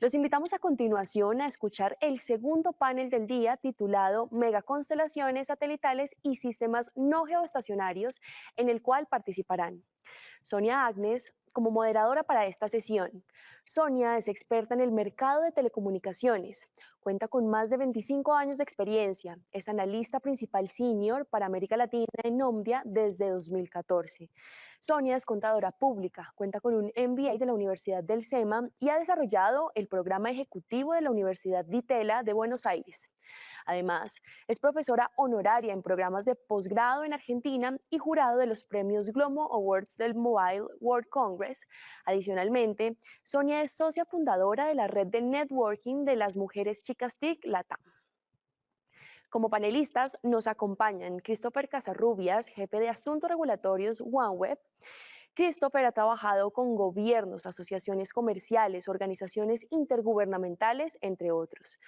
Los invitamos a continuación a escuchar el segundo panel del día titulado Megaconstelaciones satelitales y sistemas no geoestacionarios, en el cual participarán Sonia Agnes, como moderadora para esta sesión. Sonia es experta en el mercado de telecomunicaciones, cuenta con más de 25 años de experiencia, es analista principal senior para América Latina en Nomdia desde 2014. Sonia es contadora pública, cuenta con un MBA de la Universidad del SEMA y ha desarrollado el programa ejecutivo de la Universidad Ditela de Buenos Aires. Además, es profesora honoraria en programas de posgrado en Argentina y jurado de los premios Glomo Awards del Mobile World Congress. Adicionalmente, Sonia es socia fundadora de la red de networking de las mujeres chicas TIC Latam. Como panelistas nos acompañan Christopher Casarrubias, jefe de Asuntos Regulatorios OneWeb, Christopher ha trabajado con gobiernos, asociaciones comerciales, organizaciones intergubernamentales, entre otros.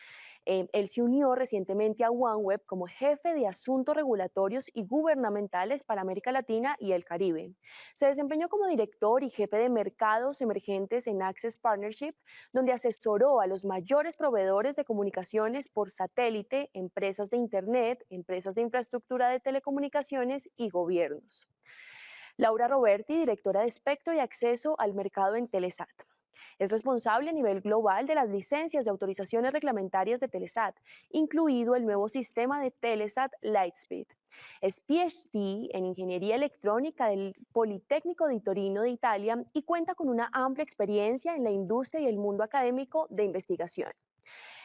Eh, él se unió recientemente a OneWeb como jefe de asuntos regulatorios y gubernamentales para América Latina y el Caribe. Se desempeñó como director y jefe de mercados emergentes en Access Partnership, donde asesoró a los mayores proveedores de comunicaciones por satélite, empresas de Internet, empresas de infraestructura de telecomunicaciones y gobiernos. Laura Roberti, directora de espectro y acceso al mercado en Telesat. Es responsable a nivel global de las licencias de autorizaciones reglamentarias de Telesat, incluido el nuevo sistema de Telesat Lightspeed. Es PhD en Ingeniería Electrónica del Politécnico de Torino de Italia y cuenta con una amplia experiencia en la industria y el mundo académico de investigación.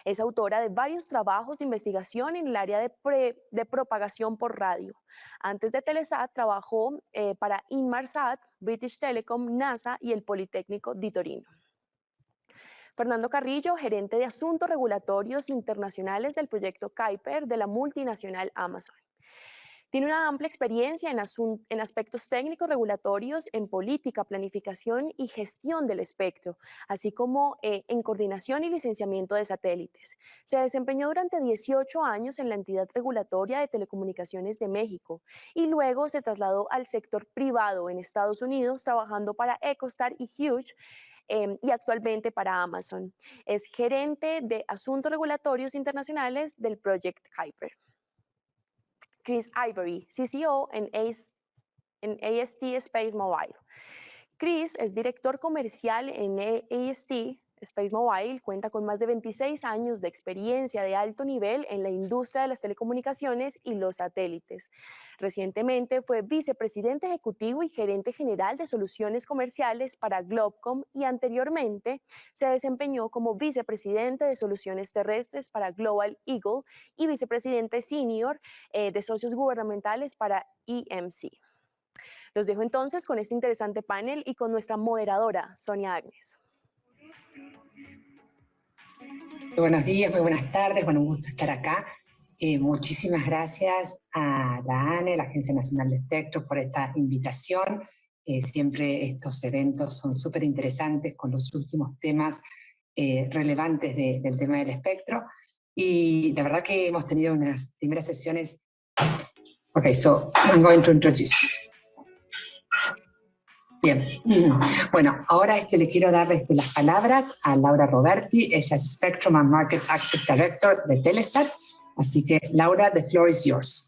Es autora de varios trabajos de investigación en el área de, propagación por radio. Antes de Telesat trabajó eh, para Inmarsat, British Telecom, NASA y el Politécnico de Torino. Fernando Carrillo, gerente de Asuntos Regulatorios Internacionales del proyecto Kuiper de la multinacional Amazon. Tiene una amplia experiencia en, en, aspectos técnicos regulatorios, en política, planificación y gestión del espectro, así como eh, en coordinación y licenciamiento de satélites. Se desempeñó durante 18 años en la entidad regulatoria de telecomunicaciones de México y luego se trasladó al sector privado en Estados Unidos trabajando para Ecostar y Hughes Em, y actualmente para Amazon. Es gerente de asuntos regulatorios internacionales del Project Kuiper. Chris Ivory, CCO en, en AST Space Mobile. Chris es director comercial en AST Space Mobile cuenta con más de 26 años de experiencia de alto nivel en la industria de las telecomunicaciones y los satélites. Recientemente fue vicepresidente ejecutivo y gerente general de soluciones comerciales para Globcom y anteriormente se desempeñó como vicepresidente de soluciones terrestres para Global Eagle y vicepresidente senior eh, de socios gubernamentales para EMC. Los dejo entonces con este interesante panel y con nuestra moderadora, Sonia Agnes. Muy buenos días, muy buenas tardes, bueno, un gusto estar acá. Eh, muchísimas gracias a la ANE, la Agencia Nacional de Espectro, por esta invitación. Eh, siempre estos eventos son súper interesantes con los últimos temas eh, relevantes del tema del espectro. Y la verdad que hemos tenido unas primeras sesiones. Ok, so I'm going to introduce Bien, bueno, ahora este, le quiero dar este, las palabras a Laura Roberti, ella es Spectrum and Market Access Director de Telesat, así que Laura, the floor is yours.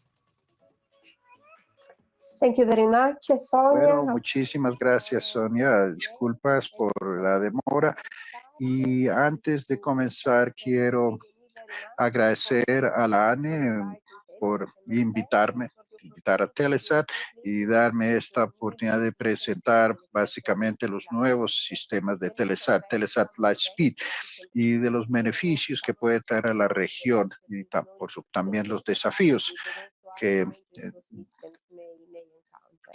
Thank you very much, Sonia. Bueno, muchísimas gracias, Sonia. Disculpas por la demora. Y antes de comenzar, quiero agradecer a la ANE por invitarme a Telesat y darme esta oportunidad de presentar básicamente los nuevos sistemas de Telesat, Telesat Lightspeed y de los beneficios que puede traer a la región y por también los desafíos que, eh,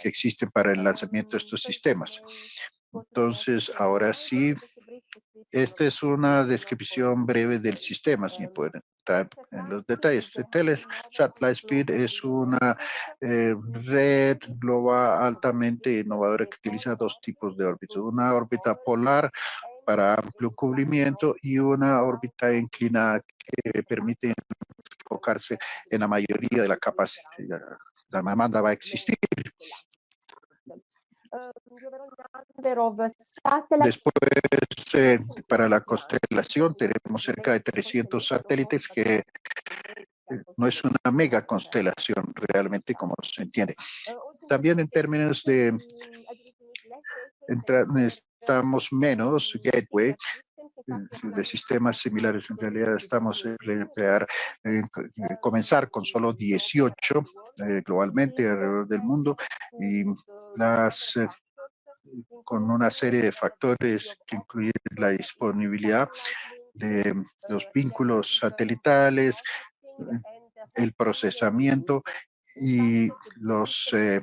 que existen para el lanzamiento de estos sistemas. Entonces, ahora sí, esta es una descripción breve del sistema, si pueden estar en los detalles. Telesat Lightspeed es una eh, red global altamente innovadora que utiliza dos tipos de órbitas. Una órbita polar para amplio cubrimiento y una órbita inclinada que permite enfocarse en la mayoría de la capacidad. La demanda va a existir Después, eh, para la constelación, tenemos cerca de 300 satélites que eh, no es una mega constelación realmente como se entiende. También en términos de estamos menos gateway de sistemas similares. En realidad estamos en emplear, comenzar con solo 18 eh, globalmente alrededor del mundo y las eh, con una serie de factores que incluyen la disponibilidad de los vínculos satelitales, el procesamiento y los eh,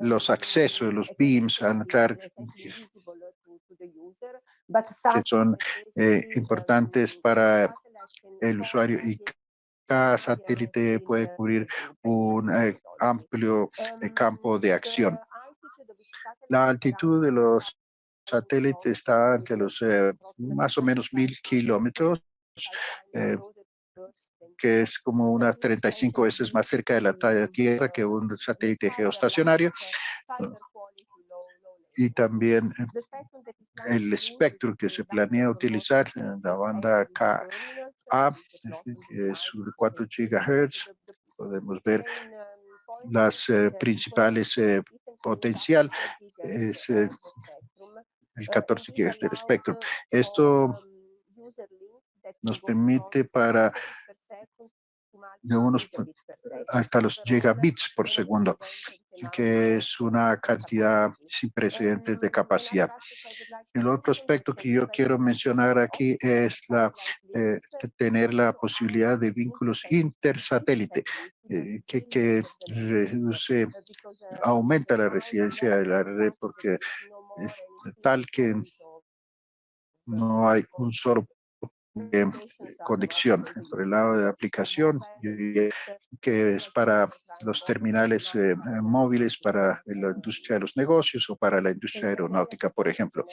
los accesos, los beams, a entrar, que son eh, importantes para el usuario y cada satélite puede cubrir un eh, amplio eh, campo de acción. La altitud de los satélites está entre los más o menos mil kilómetros, que es como unas 35 veces más cerca de la Tierra que un satélite geoestacionario. Y también el espectro que se planea utilizar, en la banda KA, que es 4 GHz, podemos ver las eh, principales eh, potencial, es eh, el 14 GHz del espectro. Esto nos permite para de unos hasta los gigabits por segundo, que es una cantidad sin precedentes de capacidad. El otro aspecto que yo quiero mencionar aquí es la eh, tener la posibilidad de vínculos intersatélite, eh, que, que reduce, aumenta la residencia de la red porque es tal que no hay un solo de conexión. Por el lado de aplicación, que es para los terminales eh, móviles, para la industria de los negocios o para la industria aeronáutica, por ejemplo.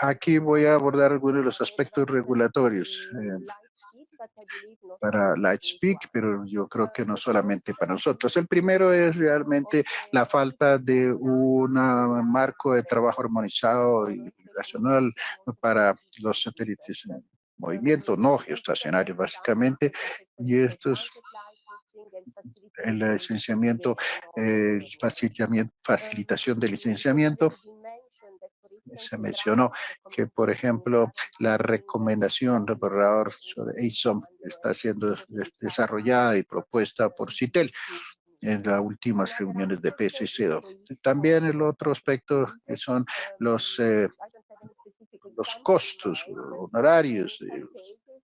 Aquí voy a abordar algunos de los aspectos regulatorios. Eh, para Lightspeak, pero yo creo que no solamente para nosotros. El primero es realmente la falta de un marco de trabajo armonizado y racional para los satélites en movimiento, no geoestacionarios básicamente, y esto es el licenciamiento, el facilitación de licenciamiento, se mencionó que, por ejemplo, la recomendación del borrador sobre ASOM está siendo desarrollada y propuesta por CITEL en las últimas reuniones de PSC2. También el otro aspecto son los, eh, los costos honorarios del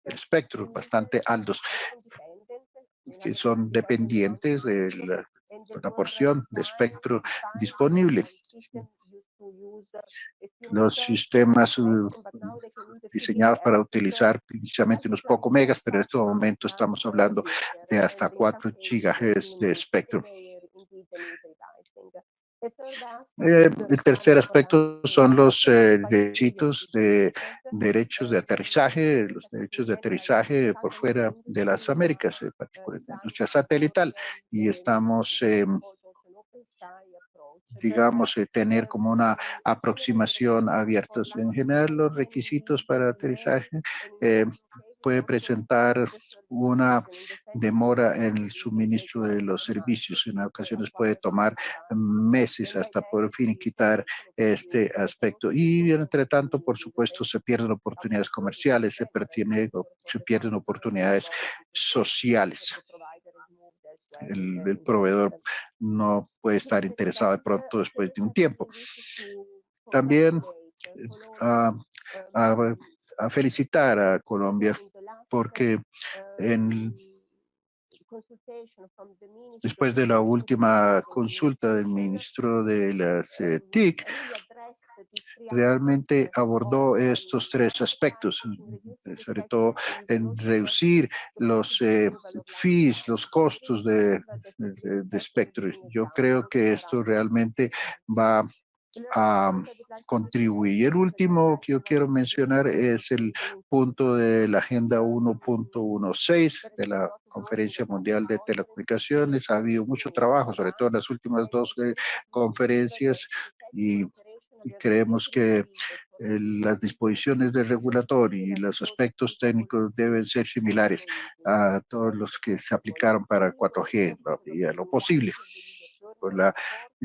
espectro bastante altos que son dependientes de la porción de espectro disponible los sistemas uh, diseñados para utilizar inicialmente unos pocos megas, pero en este momento estamos hablando de hasta 4 gigahertz de espectro. Eh, el tercer aspecto son los eh, requisitos de derechos de aterrizaje, los derechos de aterrizaje por fuera de las Américas, en particular la industria satelital, y estamos em, digamos, eh, tener como una aproximación abierta. En general, los requisitos para aterrizaje eh, puede presentar una demora en el suministro de los servicios. En ocasiones puede tomar meses hasta por fin quitar este aspecto. Y entre tanto, por supuesto, se pierden oportunidades comerciales, se, se pierden oportunidades sociales el, proveedor no puede estar interesado de pronto después de un tiempo. También a, a, felicitar a Colombia porque en, después de la última consulta del ministro de las eh, TIC, realmente abordó estos tres aspectos, eh, sobre todo en reducir los eh, fees, los costos de, de, espectro. Yo creo que esto realmente va a contribuir. El último que yo quiero mencionar es el punto de la Agenda 1.16 de la Conferencia Mundial de Telecomunicaciones. Ha habido mucho trabajo, sobre todo en las últimas dos eh, conferencias, y creemos que las disposiciones del regulatorio y los aspectos técnicos deben ser similares a todos los que se aplicaron para 4G y a lo posible por la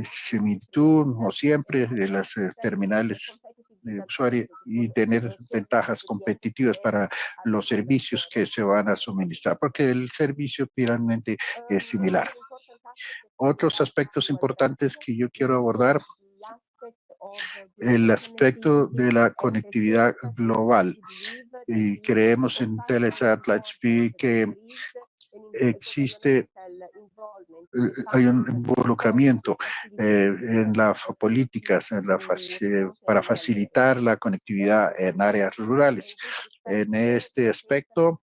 similitud, no siempre, de las eh, terminales de usuario y tener ventajas competitivas para los servicios que se van a suministrar, porque el servicio finalmente es similar. Otros aspectos importantes que yo quiero abordar el aspecto de la conectividad global. Y creemos en Telesat Lightspeed que existe eh, hay un involucramiento eh, en las políticas en la para facilitar la conectividad en áreas rurales. En este aspecto,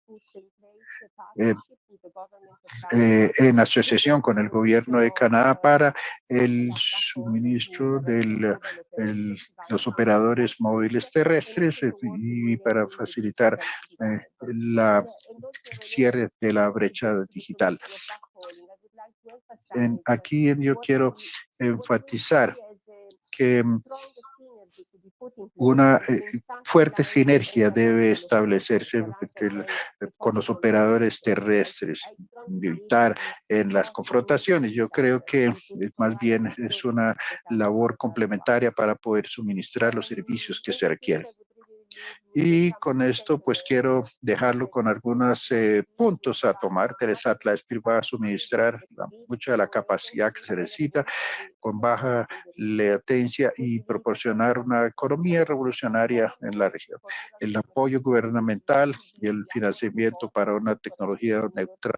eh, eh, en asociación con el gobierno de Canadá para el suministro de los operadores móviles terrestres eh, y para facilitar el eh, cierre de la brecha digital. aquí yo quiero enfatizar que una eh, fuerte sinergia debe establecerse con los operadores terrestres, evitar en las confrontaciones. Yo creo que más bien es una labor complementaria para poder suministrar los servicios que se requieren. Y con esto, pues quiero dejarlo con algunos eh, puntos a tomar. Teresa Atlaspir va a suministrar mucha de la capacidad que se necesita con baja latencia y proporcionar una economía revolucionaria en la región. El apoyo gubernamental y el financiamiento para una tecnología neutral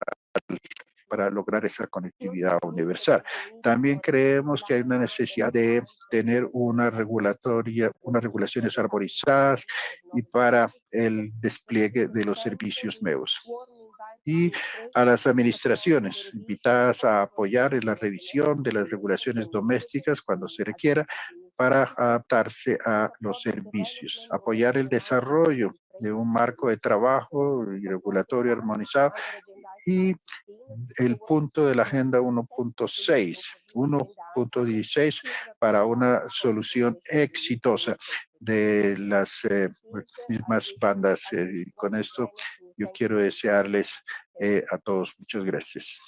para lograr esa conectividad universal. También creemos que hay una necesidad de tener una regulatoria, unas regulaciones arborizadas y para el despliegue de los servicios nuevos. Y a las administraciones invitadas a apoyar en la revisión de las regulaciones domésticas cuando se requiera para adaptarse a los servicios, apoyar el desarrollo de un marco de trabajo y regulatorio armonizado y el punto de la agenda 1.6, 1.16 para una solución exitosa de las eh, mismas bandas. Eh, y con esto yo quiero desearles eh, a todos muchas gracias.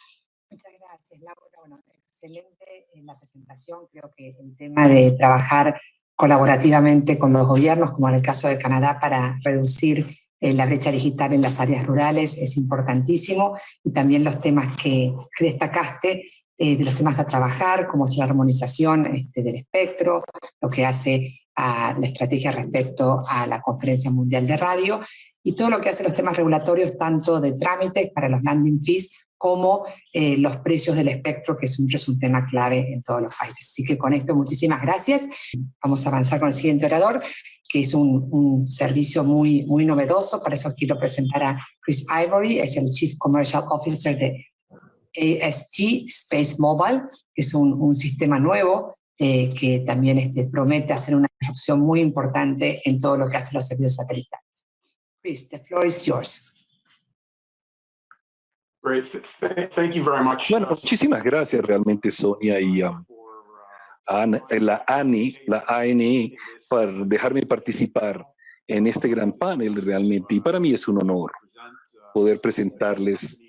Muchas gracias, Laura. Bueno, excelente en la presentación. Creo que el tema de trabajar colaborativamente con los gobiernos, como en el caso de Canadá, para reducir eh, la brecha digital en las áreas rurales es importantísimo y también los temas que, destacaste, eh, de los temas a trabajar, como es la armonización este, del espectro, lo que hace a la estrategia respecto a la Conferencia Mundial de Radio, y todo lo que hace los temas regulatorios, tanto de trámites para los landing fees, como eh, los precios del espectro, que siempre es un tema clave en todos los países. Así que con esto, muchísimas gracias. Vamos a avanzar con el siguiente orador, que es un, servicio muy, muy novedoso. Para eso quiero presentar a Chris Ivory, es el Chief Commercial Officer de AST Space Mobile, que es un, sistema nuevo eh, que también este, promete hacer una disrupción muy importante en todo lo que hace los servicios satelitales. Chris, the floor is yours. Bueno, muchísimas gracias realmente Sonia y um, eh, la ANI, la ANI, por dejarme participar en este gran panel realmente. Y para mí es un honor poder presentarles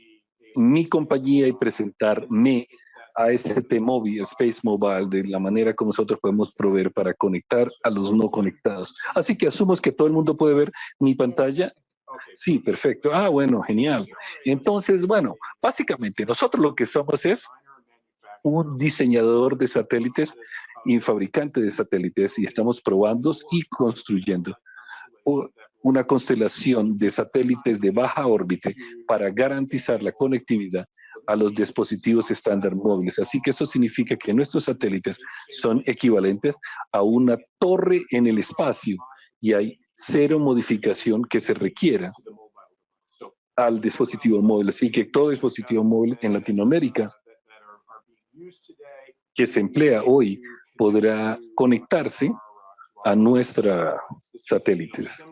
mi compañía y presentarme a este móvil, Space Mobile, de la manera como nosotros podemos proveer para conectar a los no conectados. Así que asumo que todo el mundo puede ver mi pantalla. Sí, perfecto. Ah, bueno, genial. Entonces, bueno, básicamente nosotros lo que somos es un diseñador de satélites y fabricante de satélites y estamos probando y construyendo una constelación de satélites de baja órbita para garantizar la conectividad a los dispositivos estándar móviles. Así que eso significa que nuestros satélites son equivalentes a una torre en el espacio y hay cero modificación que se requiera al dispositivo móvil. Así que todo dispositivo móvil en Latinoamérica que se emplea hoy podrá conectarse a nuestra satélites.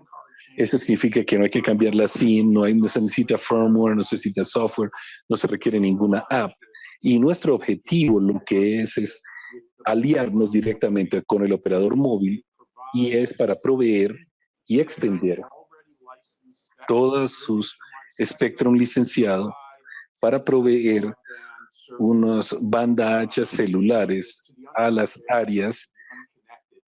Eso significa que no hay que cambiar la SIM, no, hay, no se necesita firmware, no se necesita software, no se requiere ninguna app. Y nuestro objetivo lo que es es aliarnos directamente con el operador móvil y es para proveer y extender todos sus Spectrum licenciado para proveer unos banda anchas celulares a las áreas,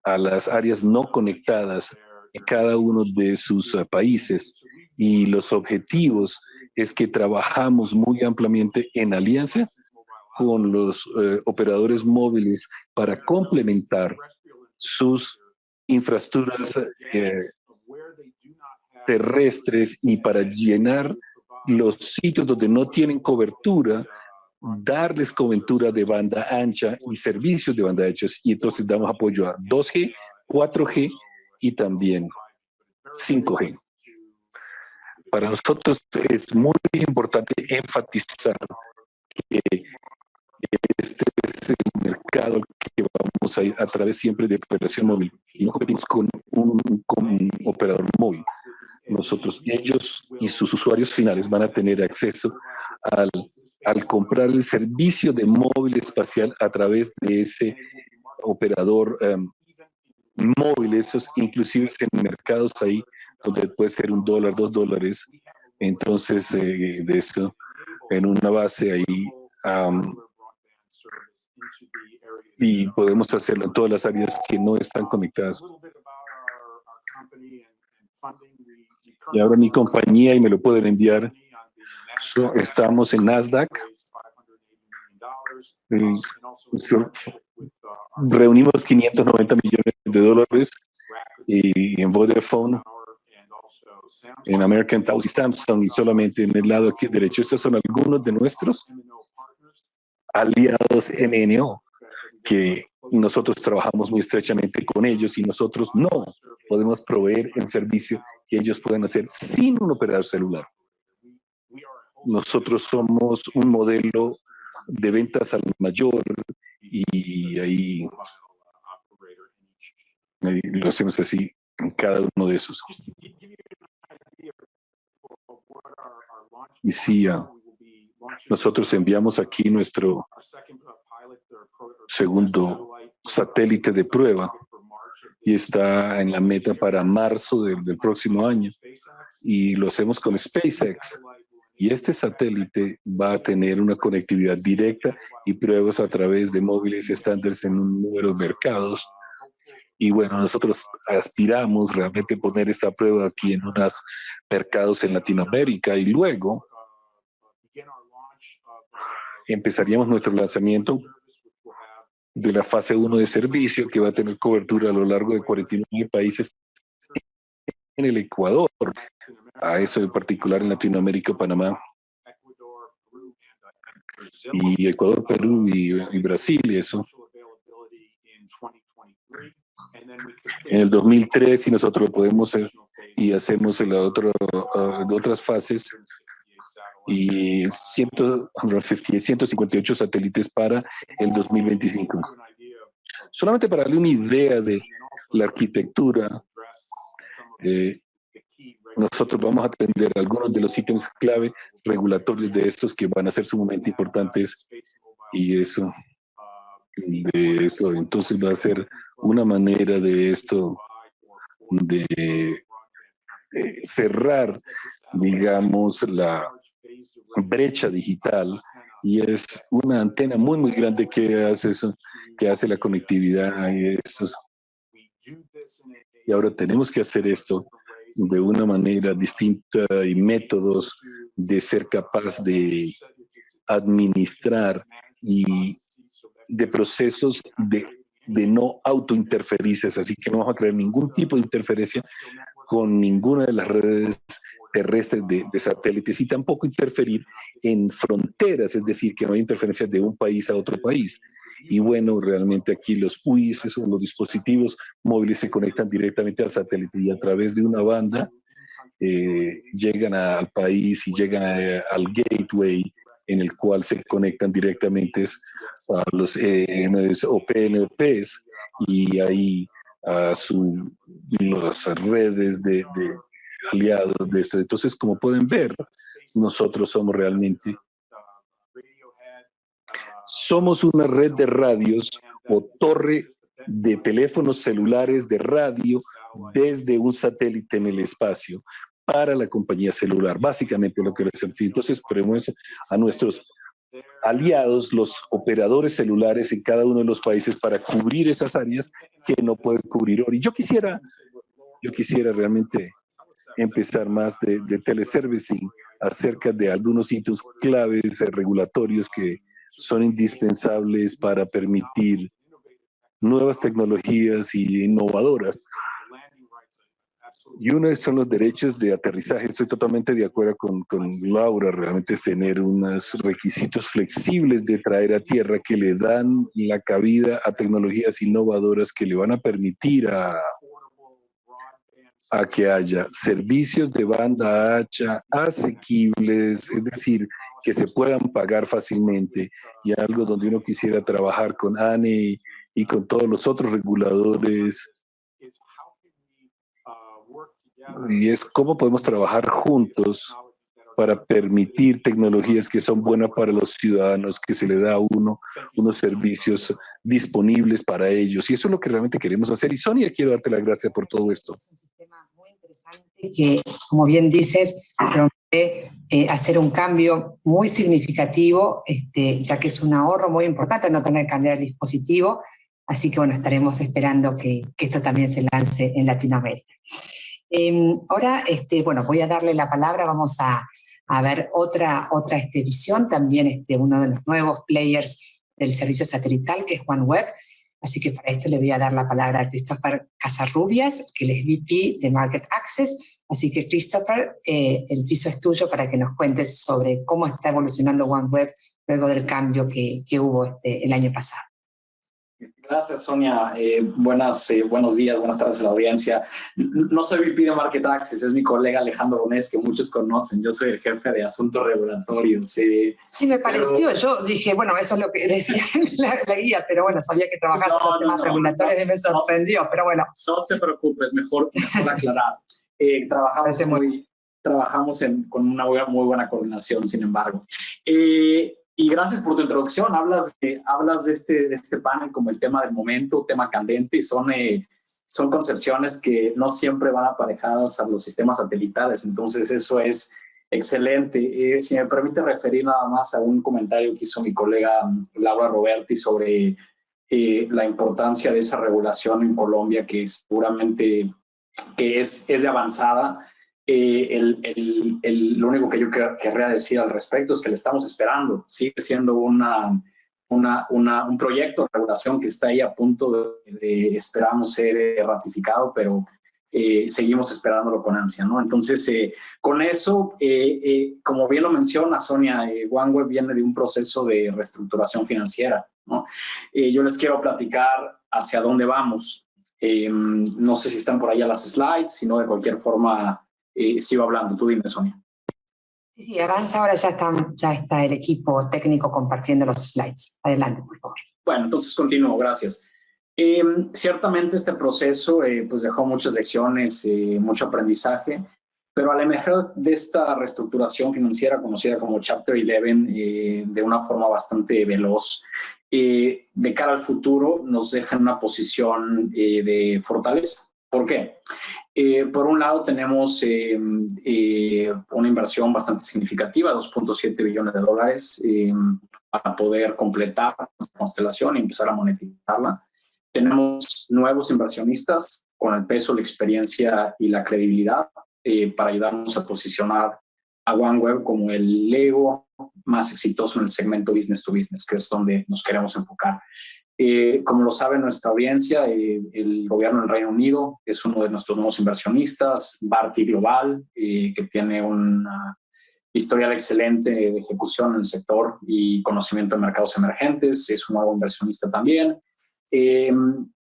a las áreas no conectadas en cada uno de sus uh, países. Y los objetivos es que trabajamos muy ampliamente en alianza con los uh, operadores móviles para complementar sus infraestructuras eh, terrestres y para llenar los sitios donde no tienen cobertura, darles cobertura de banda ancha y servicios de banda ancha. Y entonces damos apoyo a 2G, 4G y también 5G. Para nosotros es muy importante enfatizar que este es el mercado que vamos a ir a través siempre de operación móvil y no competimos con un, con un operador móvil nosotros, ellos y sus usuarios finales van a tener acceso al, al comprar el servicio de móvil espacial a través de ese operador um, móvil, esos inclusive en mercados ahí donde puede ser un dólar, dos dólares, entonces eh, de eso en una base ahí y podemos hacerlo en todas las áreas que no están conectadas. Y ahora mi compañía, y me lo pueden enviar, estamos en Nasdaq. reunimos 590 millones de dólares y en Vodafone, en American Tower y Samsung, y solamente en el lado derecho. Estos son algunos de nuestros aliados MNO, que nosotros trabajamos muy estrechamente con ellos y nosotros no podemos proveer el servicio que ellos pueden hacer sin un operador celular. Nosotros somos un modelo de ventas al mayor y ahí, lo hacemos así en cada uno de esos. Y sí, ah, nosotros enviamos aquí nuestro segundo satélite de prueba y está en la meta para marzo del, próximo año. Y lo hacemos con SpaceX. Y este satélite va a tener una conectividad directa y pruebas a través de móviles estándares en un número de mercados. Y bueno, nosotros aspiramos realmente poner esta prueba aquí en unos mercados en Latinoamérica y luego empezaríamos nuestro lanzamiento de la fase 1 de servicio que va a tener cobertura a lo largo de 49 países en el Ecuador, a eso en particular en Latinoamérica, Panamá, y Ecuador, Perú y, Brasil, y eso. En el 2003, si nosotros lo podemos hacer y hacemos en la otro, uh, otras fases, y 158 satélites para el 2025. Solamente para darle una idea de la arquitectura, eh, nosotros vamos a atender algunos de los ítems clave regulatorios de estos que van a ser sumamente importantes y eso, de esto, entonces va a ser una manera de esto, de eh, cerrar, digamos, la, brecha digital y es una antena muy, muy grande que hace eso, que hace la conectividad y Y ahora tenemos que hacer esto de una manera distinta y métodos de ser capaz de administrar y de procesos de, de no autointerferencias, así que no vamos a crear ningún tipo de interferencia con ninguna de las redes terrestres de, satélites y tampoco interferir en fronteras, es decir, que no hay interferencias de un país a otro país. Y bueno, realmente aquí los UIs, son los dispositivos móviles, se conectan directamente al satélite y a través de una banda eh, llegan al país y llegan al gateway en el cual se conectan directamente a los EMS o PNPs y ahí a su, las redes de, de aliados de esto. Entonces, como pueden ver, nosotros somos realmente somos una red de radios o torre de teléfonos celulares de radio desde un satélite en el espacio para la compañía celular, básicamente lo que les Entonces, ponemos a nuestros aliados, los operadores celulares en cada uno de los países para cubrir esas áreas que no pueden cubrir. Y yo quisiera, yo quisiera realmente empezar más de, de teleservicing acerca de algunos hitos claves regulatorios que son indispensables para permitir nuevas tecnologías y innovadoras. Y uno son los derechos de aterrizaje. Estoy totalmente de acuerdo con, con, Laura. Realmente es tener unos requisitos flexibles de traer a tierra que le dan la cabida a tecnologías innovadoras que le van a permitir a, a que haya servicios de banda ancha asequibles, es decir, que se puedan pagar fácilmente y algo donde uno quisiera trabajar con ANE y con todos los otros reguladores. Y es cómo podemos trabajar juntos para permitir tecnologías que son buenas para los ciudadanos, que se le da a uno unos servicios disponibles para ellos. Y eso es lo que realmente queremos hacer. Y Sonia, quiero darte las gracias por todo esto. Es un sistema muy interesante que, como bien dices, promete eh, hacer un cambio muy significativo, este, ya que es un ahorro muy importante no tener que cambiar el dispositivo, Así que bueno, estaremos esperando que, esto también se lance en Latinoamérica. Em, ahora, este, bueno, voy a darle la palabra, vamos a, ver otra, otra este, visión, también este, uno de los nuevos players del servicio satelital, que es OneWeb. Así que para esto le voy a dar la palabra a Christopher Casarrubias, que es VP de Market Access. Así que Christopher, eh, el piso es tuyo para que nos cuentes sobre cómo está evolucionando OneWeb luego del cambio que, que hubo este, el año pasado. Gracias, Sonia. Eh, buenas, eh, buenos días, buenas tardes a la audiencia. No soy VP de Market Access, es mi colega Alejandro Donés, que muchos conocen. Yo soy el jefe de asuntos regulatorios. sí, me pareció. Yo dije, bueno, eso es lo que decía la, la guía, pero bueno, sabía que trabajabas con los temas regulatorios y me sorprendió, pero bueno. No te preocupes, mejor, mejor aclarar. Eh, trabajamos, muy, trabajamos en, con una muy buena coordinación, sin embargo. Eh, y gracias por tu introducción. Hablas de, hablas de, este, de este panel como el tema del momento, tema candente, y son, eh, son concepciones que no siempre van aparejadas a los sistemas satelitales. Entonces, eso es excelente. Eh, si me permite referir nada más a un comentario que hizo mi colega mm, Laura Roberti sobre eh, la importancia de esa regulación en Colombia, que seguramente que es, es de avanzada eh, el, el, lo único que yo querría decir al respecto es que le estamos esperando. Sigue siendo una, una, una, un proyecto de regulación que está ahí a punto de, esperamos ser eh, ratificado, pero eh, seguimos esperándolo con ansia, ¿no? Entonces, con eso, como bien lo menciona Sonia, OneWeb viene de un proceso de reestructuración financiera, ¿no? yo les quiero platicar hacia dónde vamos. no sé si están por ahí las slides, sino de cualquier forma eh, sigo hablando. Tú dime, Sonia. Sí, sí, avanza, ahora ya está, ya está el equipo técnico compartiendo los slides. Adelante, por favor. Bueno, entonces continúo, gracias. Eh, ciertamente este proceso eh, pues dejó muchas lecciones, eh, mucho aprendizaje, pero al emerger de esta reestructuración financiera conocida como Chapter 11 de una forma bastante veloz, de cara al futuro nos deja en una posición de fortaleza. ¿Por qué? Eh, por un lado tenemos eh, eh, una inversión bastante significativa, 2.7 billones de dólares, para poder completar la constelación y empezar a monetizarla. Tenemos nuevos inversionistas con el peso, la experiencia y la credibilidad para ayudarnos a posicionar a OneWeb como el Lego más exitoso en el segmento business to business, que es donde nos queremos enfocar. Eh, como lo sabe nuestra audiencia, eh, el gobierno del Reino Unido es uno de nuestros nuevos inversionistas, Barty Global, eh, que tiene una historial excelente de ejecución en el sector y conocimiento de mercados emergentes, es un nuevo inversionista también.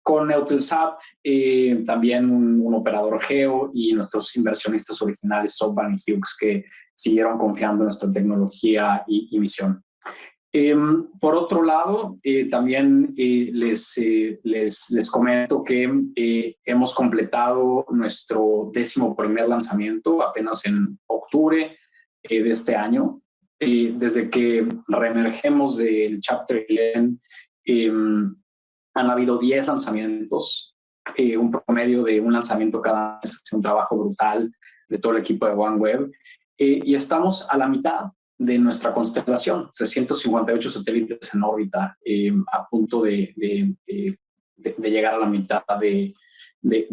con Eutelsat, eh, también un, operador geo y nuestros inversionistas originales, SoftBank y Hughes, que siguieron confiando en nuestra tecnología y, misión. Em, por otro lado, eh, también eh, les, les, les, comento que hemos completado nuestro décimo primer lanzamiento apenas en octubre de este año. desde que reemergemos del Chapter 11, han habido 10 lanzamientos, eh, un promedio de un lanzamiento cada mes, es un trabajo brutal de todo el equipo de OneWeb. Eh, y estamos a la mitad de nuestra constelación, 358 satélites en órbita, eh, a punto de, de, llegar a la mitad de,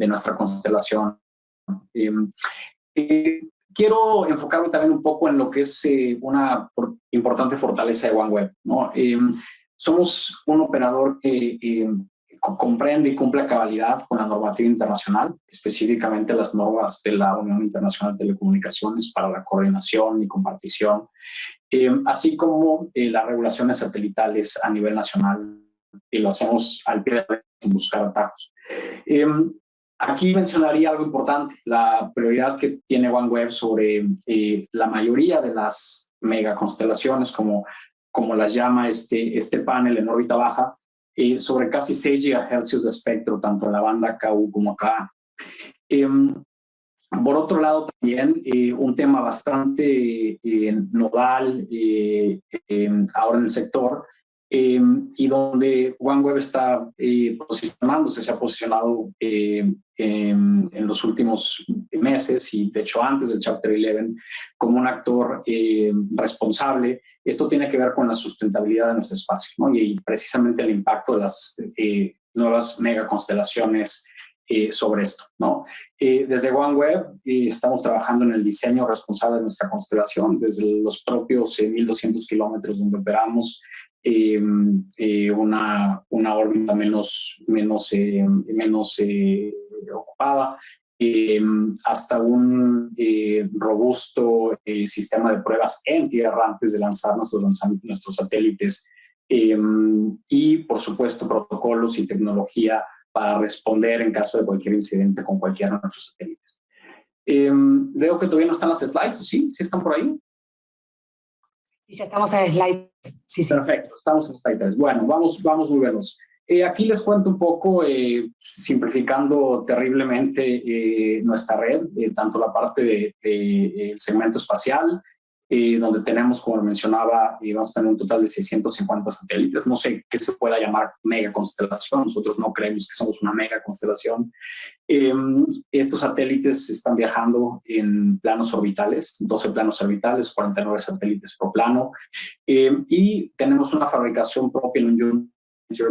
nuestra constelación. quiero enfocarme también un poco en lo que es una importante fortaleza de OneWeb. ¿no? Somos un operador que eh, comprende y cumple cabalidad con la normativa internacional, específicamente las normas de la Unión Internacional de Telecomunicaciones para la coordinación y compartición, eh, así como eh, las regulaciones satelitales a nivel nacional, y lo hacemos al pie de la sin buscar atajos. Aquí mencionaría algo importante, la prioridad que tiene OneWeb sobre la mayoría de las megaconstelaciones como como las llama este, este panel en órbita baja, eh, sobre casi 6 GHz de espectro, tanto en la banda KU como acá. Em, por otro lado, también eh, un tema bastante eh, nodal em, ahora en el sector Em, y donde OneWeb está eh, posicionándose, se ha posicionado eh, en, los últimos meses y de hecho antes del Chapter 11 como un actor eh, responsable. Esto tiene que ver con la sustentabilidad de nuestro espacio ¿no? y, precisamente el impacto de las nuevas megaconstelaciones sobre esto. ¿no? desde OneWeb estamos trabajando en el diseño responsable de nuestra constelación, desde los propios 1.200 kilómetros donde operamos Em, eh, una, una órbita menos, menos, eh, menos eh, ocupada, em, hasta un robusto sistema de pruebas en tierra antes de lanzar nuestros, nuestros satélites em, y, por supuesto, protocolos y tecnología para responder en caso de cualquier incidente con cualquiera de nuestros satélites. veo que todavía no están las slides, ¿sí? ¿Sí están por ahí? Ya estamos en slide. Sí, sí. Perfecto, estamos en slide 3. Bueno, vamos, vamos muy veloz. Eh, aquí les cuento un poco, eh, simplificando terriblemente eh, nuestra red, tanto la parte del de, segmento espacial, donde tenemos, como mencionaba, vamos a tener un total de 650 satélites. No sé qué se pueda llamar mega constelación, nosotros no creemos que somos una mega constelación. estos satélites están viajando en planos orbitales, 12 planos orbitales, 49 satélites por plano, y tenemos una fabricación propia en un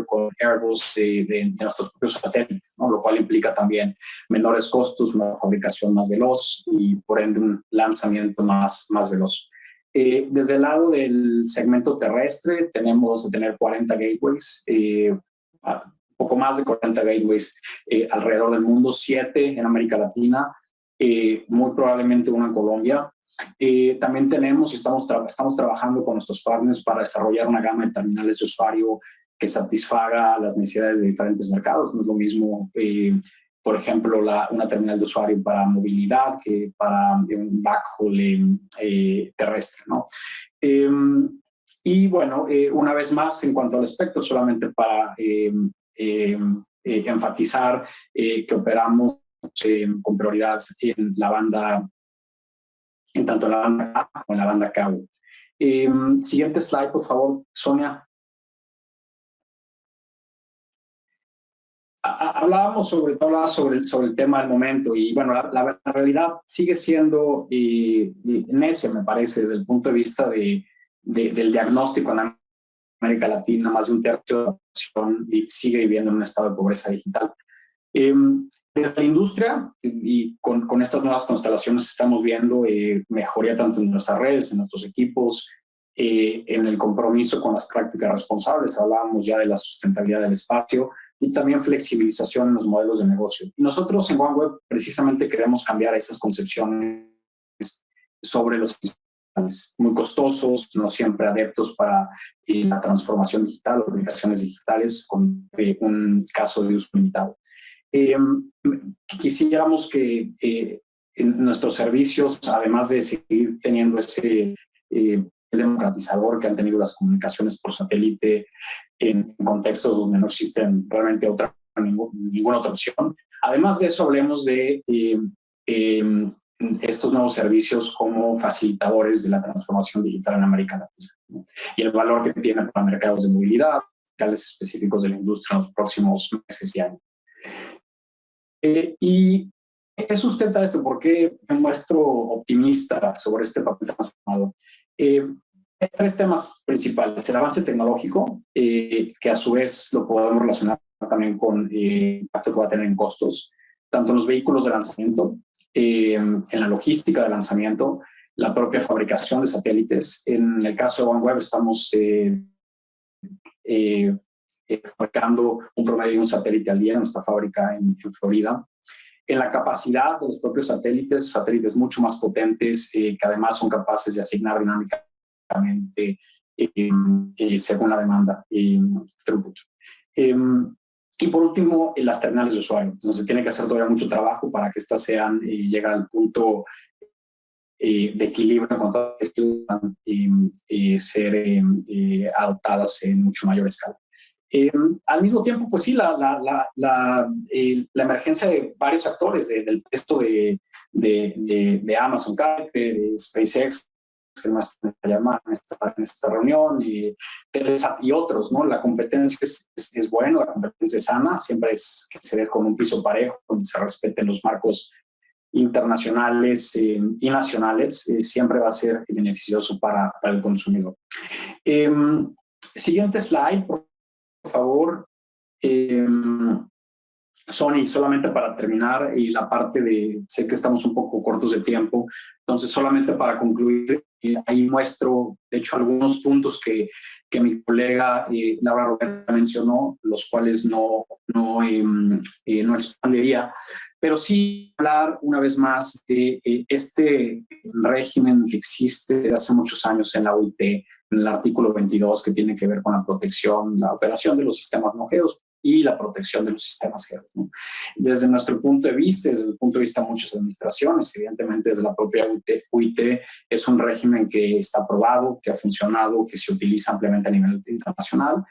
con Airbus de, de, nuestros propios satélites, ¿no? lo cual implica también menores costos, una fabricación más veloz y por ende un lanzamiento más, más veloz. Eh, desde el lado del segmento terrestre tenemos de tener 40 gateways, eh, poco más de 40 gateways eh, alrededor del mundo, 7 en América Latina, eh, muy probablemente una en Colombia. también tenemos y estamos, estamos trabajando con nuestros partners para desarrollar una gama de terminales de usuario que satisfaga las necesidades de diferentes mercados. No es lo mismo, eh, por ejemplo, la, una terminal de usuario para movilidad que para un backhaul eh, terrestre. ¿no? Em, y bueno, eh, una vez más, en cuanto al espectro, solamente para em, em, enfatizar que operamos con prioridad en la banda, en tanto la banda A como en la banda K. siguiente slide, por favor, Sonia. Hablábamos sobre todo sobre, sobre el tema del momento y bueno, la, realidad sigue siendo y, ese me parece, desde el punto de vista de, del diagnóstico en América Latina, más de un tercio de la población sigue viviendo en un estado de pobreza digital. Eh, desde la industria y con, con, estas nuevas constelaciones estamos viendo eh, mejoría tanto en nuestras redes, en nuestros equipos, eh, en el compromiso con las prácticas responsables. Hablábamos ya de la sustentabilidad del espacio, y también flexibilización en los modelos de negocio. Y nosotros en OneWeb precisamente queremos cambiar esas concepciones sobre los muy costosos, no siempre adeptos para eh, la transformación digital o aplicaciones digitales con eh, un caso de uso limitado. Em, quisiéramos que eh, en nuestros servicios, además de seguir teniendo ese democratizador que han tenido las comunicaciones por satélite en, contextos donde no existen realmente otra, ninguna otra opción, además de eso hablemos de em, estos nuevos servicios como facilitadores de la transformación digital en América Latina y el valor que tienen para mercados de movilidad, mercados específicos de la industria en los próximos meses y años. Eh, ¿Y qué sustenta esto? ¿Por qué me muestro optimista sobre este papel transformador? Eh, hay tres temas principales. El avance tecnológico, eh, que a su vez lo podemos relacionar también con el impacto que va a tener en costos, tanto en los vehículos de lanzamiento eh, en la logística de lanzamiento, la propia fabricación de satélites. En el caso de OneWeb estamos eh, eh, fabricando un promedio de un satélite al día en nuestra fábrica en, Florida. En la capacidad de los propios satélites, satélites mucho más potentes que además son capaces de asignar dinámicamente según la demanda y throughput. Em, y por último, las terminales de usuario. Entonces, tiene que hacer todavía mucho trabajo para que estas sean eh, lleguen al punto eh, de equilibrio con todas y, y ser eh, adoptadas en mucho mayor escala. Al mismo tiempo, pues sí, la, la, la, la, la emergencia de varios actores, del texto de, de, de, de Amazon, de SpaceX, que más llamar en esta, en esta reunión, y, y otros, ¿no? La competencia es, es, buena, la competencia es sana, siempre es que se ve con un piso parejo, donde se respeten los marcos internacionales eh, y nacionales, eh, siempre va a ser beneficioso para, para el consumidor. Eh, siguiente slide, por favor. Em, Sony, solamente para terminar, y la parte de, sé que estamos un poco cortos de tiempo, entonces solamente para concluir, eh, ahí muestro, de hecho, algunos puntos que, que mi colega eh, Laura Roberta mencionó, los cuales no, no, em, eh, no expandiría, pero sí hablar una vez más de este régimen que existe desde hace muchos años en la OIT, el artículo 22, que tiene que ver con la protección, la operación de los sistemas no y la protección de los sistemas ¿no? Desde nuestro punto de vista, desde el punto de vista de muchas administraciones, evidentemente desde la propia UIT, es un régimen que está aprobado, que ha funcionado, que se utiliza ampliamente a nivel internacional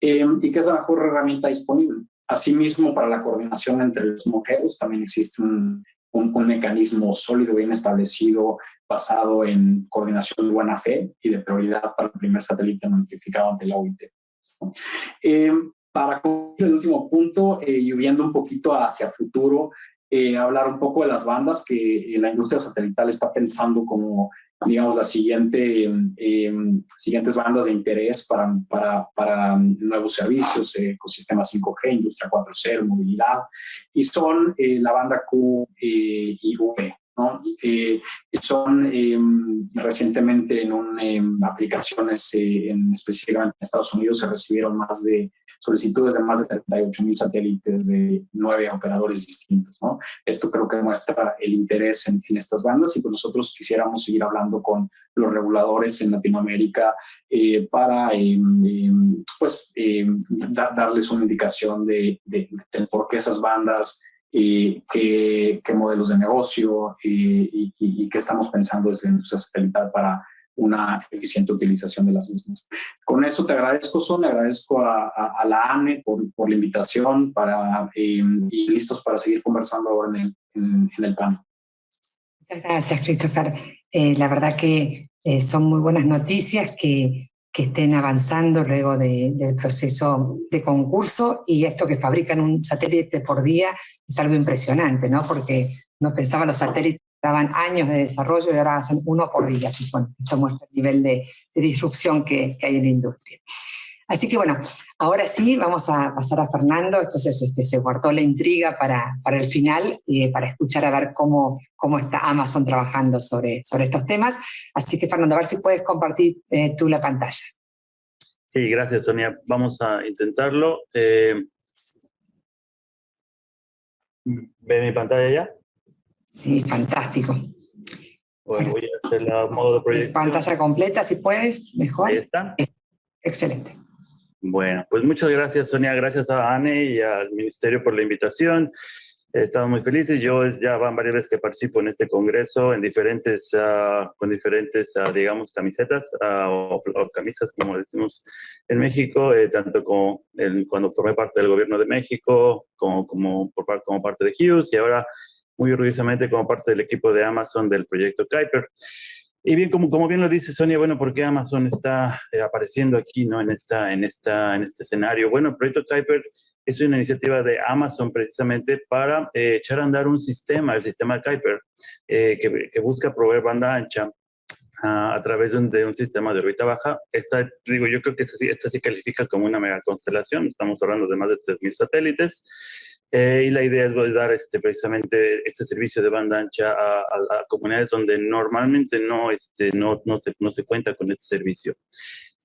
eh, y que es la mejor herramienta disponible. Asimismo, para la coordinación entre los mujeres también existe un, un, mecanismo sólido, bien establecido, basado en coordinación de buena fe y de prioridad para el primer satélite notificado ante la OIT. Eh, para el último punto eh, y viendo un poquito hacia futuro, eh, hablar un poco de las bandas que la industria satelital está pensando como, digamos, las siguiente, em, siguientes bandas de interés para, para, para nuevos servicios, ecosistema 5G, industria 4.0, movilidad, y son eh, la banda Q y V. ¿no? son em, recientemente en em, aplicaciones en, específicamente en Estados Unidos se recibieron más de solicitudes de más de 38 mil satélites de nueve operadores distintos. Esto creo que muestra el interés en, estas bandas y pues nosotros quisiéramos seguir hablando con los reguladores en Latinoamérica eh, para em, pues, darles una indicación de, de, por qué esas bandas y qué, qué, modelos de negocio y, y, y, qué estamos pensando desde la industria satelital para una eficiente utilización de las mismas. Con eso te agradezco, Son, agradezco a, la ANE por, por, la invitación para, eh, y listos para seguir conversando ahora en el, en, el panel. Muchas gracias, Christopher. Eh, la verdad que eh, son muy buenas noticias que, que estén avanzando luego de, del proceso de concurso y esto que fabrican un satélite por día es algo impresionante, ¿no? Porque no pensaban los satélites daban años de desarrollo y ahora hacen uno por día. Así bueno, esto muestra el nivel de, disrupción que, hay en la industria. Así que bueno, ahora sí vamos a pasar a Fernando, entonces este, se guardó la intriga para, para el final, y para escuchar a ver cómo, cómo está Amazon trabajando sobre, sobre estos temas. Así que Fernando, a ver si puedes compartir eh, tú la pantalla. Sí, gracias Sonia. Vamos a intentarlo. Eh, ¿Ve mi pantalla ya? Sí, fantástico. Bueno, voy a hacer la modo de proyección. Pantalla completa, si puedes, mejor. Ahí está. Excelente. Bueno, pues muchas gracias, Sonia. Gracias a Anne y al Ministerio por la invitación. Estamos muy felices. Yo ya van varias veces que participo en este congreso en diferentes, uh, con diferentes, uh, digamos, camisetas uh, o, o, camisas, como decimos en México, eh, tanto como el, cuando formé parte del gobierno de México, como, como, por, como parte de Hughes y ahora muy orgullosamente como parte del equipo de Amazon del proyecto Kuiper. Y bien, como, como bien lo dice Sonia, bueno, ¿por qué Amazon está eh, apareciendo aquí, no? En, esta, en, esta, en este escenario. Bueno, proyecto Kuiper es una iniciativa de Amazon precisamente para eh, echar a andar un sistema, el sistema Kuiper, eh, que, que, busca proveer banda ancha a través de un, sistema de órbita baja. Esta, digo, yo creo que esta, esta se califica como una mega constelación. Estamos hablando de más de 3.000 satélites. Eh, y la idea es dar este, precisamente este servicio de banda ancha a, a, a comunidades donde normalmente no, este, no, no, se, no se cuenta con este servicio.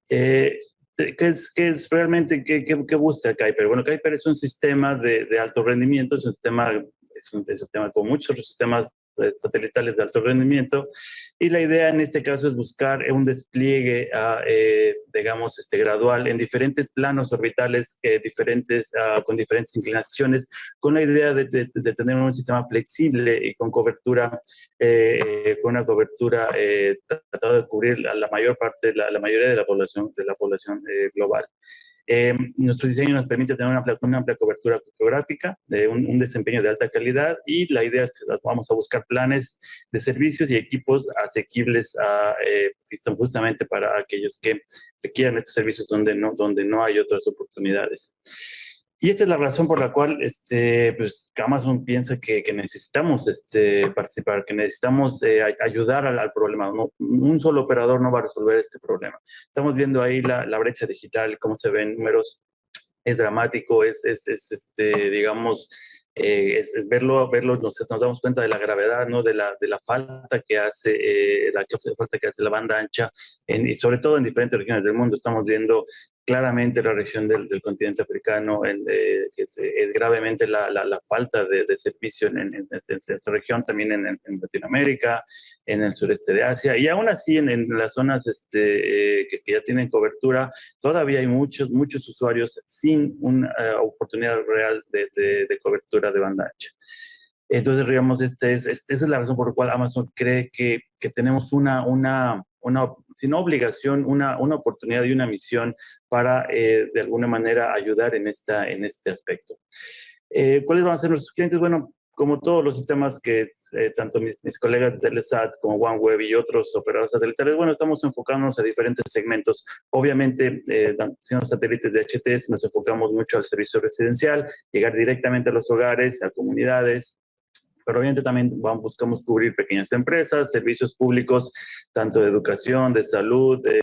Eh, ¿qué, es, ¿Qué es realmente, qué, qué, qué busca Kuiper? Bueno, Kuiper es un sistema de, de alto rendimiento, es un sistema, es un, es un sistema como muchos otros sistemas satelitales de alto rendimiento y la idea en este caso es buscar un despliegue, uh, eh, digamos, este, gradual en diferentes planos orbitales eh, diferentes, uh, con diferentes inclinaciones, con la idea de, tener un sistema flexible y con cobertura, eh, con una cobertura tratado de cubrir la, la mayor parte, la, la, mayoría de la población, de la población global. Eh, nuestro diseño nos permite tener una, amplia cobertura geográfica, un, desempeño de alta calidad y la idea es que vamos a buscar planes de servicios y equipos asequibles a, eh, justamente para aquellos que requieran estos servicios donde no, donde no hay otras oportunidades. Y esta es la razón por la cual este, pues, Amazon piensa que, que necesitamos este, participar, que necesitamos eh, ayudar al, problema. Un solo operador no va a resolver este problema. Estamos viendo ahí la, brecha digital, cómo se ven números. Es dramático, es, es, es este, digamos, eh, es, es, verlo, verlo nos, nos, damos cuenta de la gravedad, ¿no? de, la, de la falta que hace, eh, la falta que hace la banda ancha, y sobre todo en diferentes regiones del mundo. Estamos viendo claramente la región del, del continente africano, en, eh, que es, es, gravemente la, la, la falta de, de, servicio en, en, esa región, también en, Latinoamérica, en el sureste de Asia, y aún así en, las zonas este, eh, que, que, ya tienen cobertura, todavía hay muchos, muchos usuarios sin una uh, oportunidad real de, de, de, cobertura de banda ancha. Entonces, digamos, este es, este, es la razón por la cual Amazon cree que, que tenemos una, una, una sino obligación, una, una oportunidad y una misión para, eh, de alguna manera, ayudar en, esta, en este aspecto. Eh, ¿Cuáles van a ser nuestros clientes? Bueno, como todos los sistemas que eh, tanto mis, mis, colegas de Telesat como OneWeb y otros operadores satelitales, bueno, estamos enfocándonos a diferentes segmentos. Obviamente, eh, siendo satélites de HTS, nos enfocamos mucho al servicio residencial, llegar directamente a los hogares, a comunidades, pero obviamente también vamos, buscamos cubrir pequeñas empresas, servicios públicos, tanto de educación, de salud, de,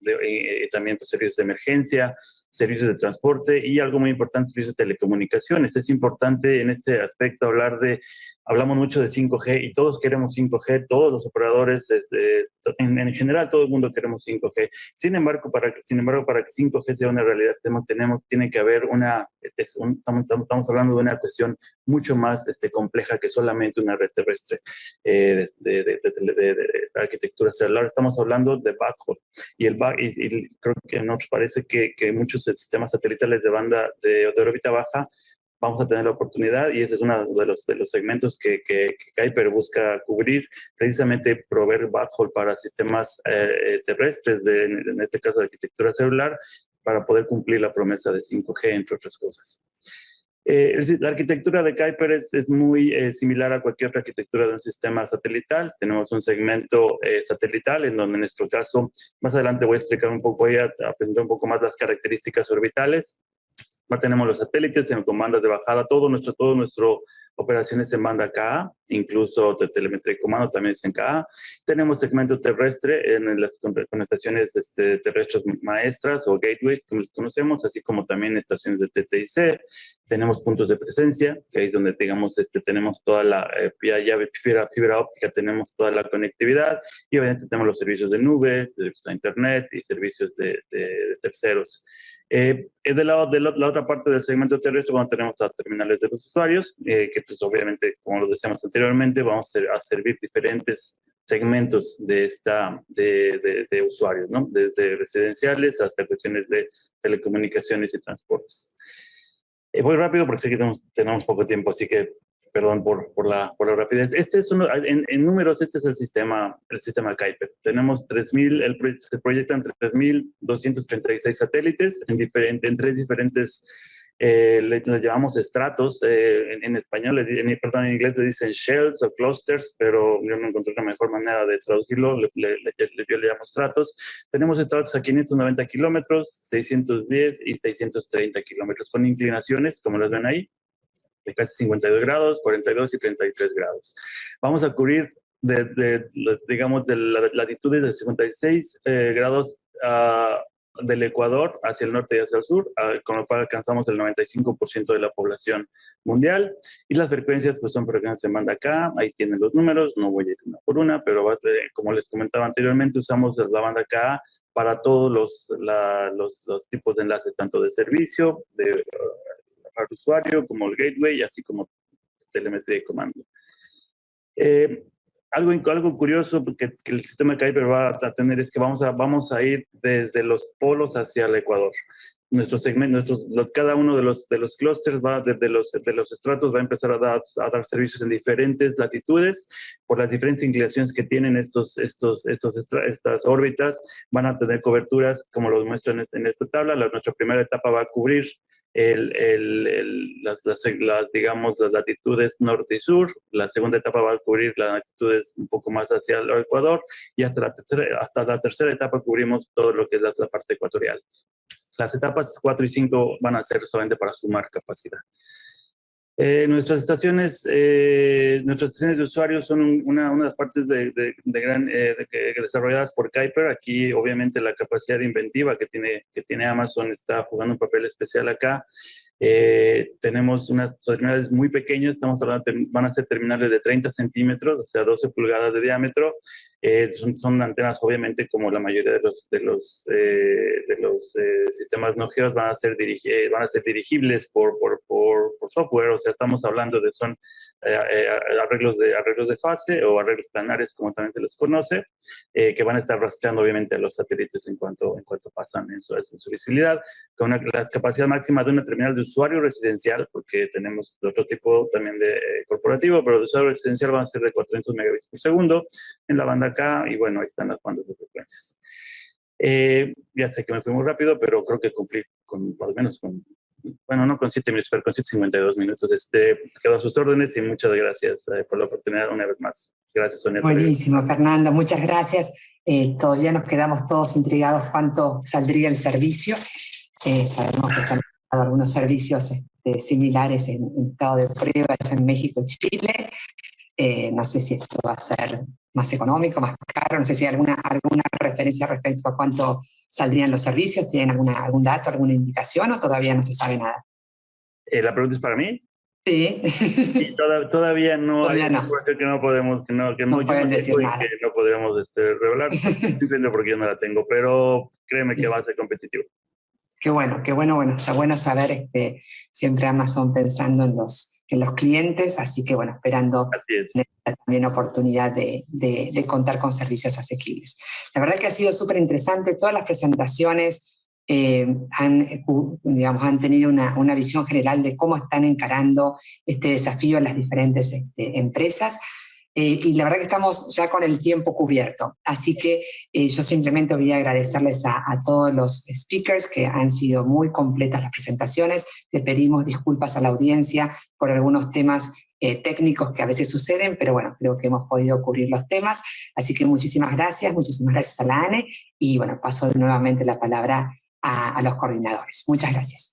de, de, también pues, servicios de emergencia, servicios de transporte y algo muy importante, servicios de telecomunicaciones. Es importante en este aspecto hablar de, hablamos mucho de 5G y todos queremos 5G, todos los operadores, este, en, en, general todo el mundo queremos 5G. Sin embargo, para, sin embargo, para que 5G sea una realidad, tenemos, tiene que haber una, es un, estamos, estamos, hablando de una cuestión mucho más este, compleja que solamente una red terrestre eh, de, de, de, arquitectura celular. Estamos hablando de backhaul y, el back, y, y creo que nos parece que, que muchos sistemas satelitales de banda de, órbita baja vamos a tener la oportunidad y ese es uno de los, de los segmentos que, que, que Kuiper busca cubrir, precisamente proveer backhaul para sistemas eh, terrestres, de, en este caso de arquitectura celular, para poder cumplir la promesa de 5G, entre otras cosas. Eh, la arquitectura de Kuiper es, es muy eh, similar a cualquier otra arquitectura de un sistema satelital. Tenemos un segmento eh, satelital en donde en nuestro caso, más adelante voy a explicar un poco, voy a, presentar un poco más las características orbitales. Ya tenemos los satélites en comandas de bajada, todo nuestro, todo nuestro operaciones en banda KA, incluso de telemetría y comando también es en KA. Tenemos segmento terrestre en las con estaciones este, terrestres maestras o gateways, como les conocemos, así como también estaciones de TTIC. Tenemos puntos de presencia, que es donde digamos, este, tenemos toda la eh, llave fibra, fibra óptica, tenemos toda la conectividad y obviamente tenemos los servicios de nube, servicios de internet y servicios de, de, de terceros. Eh, de, la, de la, la, otra parte del segmento terrestre, bueno, tenemos las terminales de los usuarios, eh, que pues obviamente, como lo decíamos anteriormente, vamos a, servir diferentes segmentos de, esta, de, de, usuarios, ¿no? desde residenciales hasta cuestiones de telecomunicaciones y transportes. Eh, voy rápido porque sé que tenemos, tenemos poco tiempo, así que perdón por, por, la, por la rapidez. Este es uno, en, en, números, este es el sistema, el sistema Kuiper. Tenemos 3.000, el, se proyectan 3.236 satélites en, diferente, en tres diferentes eh, le, llamamos estratos, eh, en, español, en, perdón, en inglés le dicen shells o clusters, pero yo no encontré una mejor manera de traducirlo, le, le, yo le llamo estratos. Tenemos estratos a 590 kilómetros, 610 y 630 kilómetros, con inclinaciones, como las ven ahí, de casi 52 grados, 42 y 33 grados. Vamos a cubrir de, de, digamos, de la latitudes de 56 eh, grados a del Ecuador hacia el norte y hacia el sur, con lo cual alcanzamos el 95% de la población mundial. Y las frecuencias pues son frecuencias de banda K, ahí tienen los números, no voy a ir una por una, pero como les comentaba anteriormente, usamos la banda K para todos los, tipos de enlaces, tanto de servicio, de uh, usuario, como el gateway, así como telemetría y comando. Eh, algo, algo curioso que, el sistema Kuiper va a tener es que vamos a, vamos a ir desde los polos hacia el Ecuador. Nuestro segmento, nuestros, cada uno de los, de los clusters va desde los, de los estratos va a empezar a dar, a dar servicios en diferentes latitudes por las diferentes inclinaciones que tienen estos, estos, estos estas órbitas. Van a tener coberturas como los muestro en, este, en esta tabla. La, nuestra primera etapa va a cubrir el, el, las, digamos, las latitudes norte y sur. La segunda etapa va a cubrir las latitudes un poco más hacia el Ecuador y hasta la, hasta la tercera etapa cubrimos todo lo que es la, la parte ecuatorial. Las etapas 4 y 5 van a ser solamente para sumar capacidad. Eh, nuestras estaciones, eh, nuestras estaciones de usuarios son una, una de las partes de, de, gran, eh, desarrolladas por Kuiper. Aquí, obviamente, la capacidad inventiva que tiene, que tiene Amazon está jugando un papel especial acá. Tenemos unas terminales muy pequeñas, estamos hablando, van a ser terminales de 30 centímetros, o sea, 12 pulgadas de diámetro. Son, son, antenas, obviamente, como la mayoría de los, de los, de los sistemas no geos, van a ser, van a ser dirigibles por, por, por, por software, o sea, estamos hablando de son eh, eh, arreglos, de, arreglos de fase o arreglos planares, como también se les conoce, eh, que van a estar rastreando obviamente a los satélites en cuanto, en cuanto pasan en su, en su visibilidad, con una, la capacidad máxima de una terminal de usuario residencial, porque tenemos otro tipo también de corporativo, pero de usuario residencial van a ser de 400 megabits por segundo. En la banda K, y bueno, ahí están las bandas de frecuencias. ya sé que me fui muy rápido, pero creo que cumplí con, al menos con bueno, no con 7 minutos, pero con 52 minutos. Este, quedo a sus órdenes y muchas gracias eh, por la oportunidad una vez más. Gracias, Sonia. Buenísimo, Fernanda, muchas gracias. Eh, todavía nos quedamos todos intrigados cuánto saldría el servicio. Eh, sabemos que se han dado algunos servicios este, similares en, en, estado de prueba en México y Chile. No sé si esto va a ser más económico, más caro, no sé si hay alguna, alguna referencia respecto a cuánto saldrían los servicios, ¿tienen alguna, algún dato, alguna indicación o todavía no se sabe nada? Eh, ¿La pregunta es para mí? Sí. todavía no todavía hay no. que no podemos, que no, que no, no pueden decir nada. que no podemos este, revelar, simplemente porque yo no la tengo, pero créeme que va a ser competitivo. Qué bueno, qué bueno, bueno, es bueno saber este, siempre Amazon pensando en los, en los clientes, así que bueno, esperando también oportunidad de, de, contar con servicios asequibles. La verdad que ha sido súper interesante, todas las presentaciones eh, han, digamos, han tenido una, una, visión general de cómo están encarando este desafío en las diferentes este, empresas, eh, y la verdad que estamos ya con el tiempo cubierto, así que eh, yo simplemente voy a agradecerles a, a, todos los speakers que han sido muy completas las presentaciones, le pedimos disculpas a la audiencia por algunos temas eh, técnicos que a veces suceden, pero bueno, creo que hemos podido cubrir los temas, así que muchísimas gracias, muchísimas gracias a la ANE, y bueno, paso nuevamente la palabra a, a los coordinadores. Muchas gracias.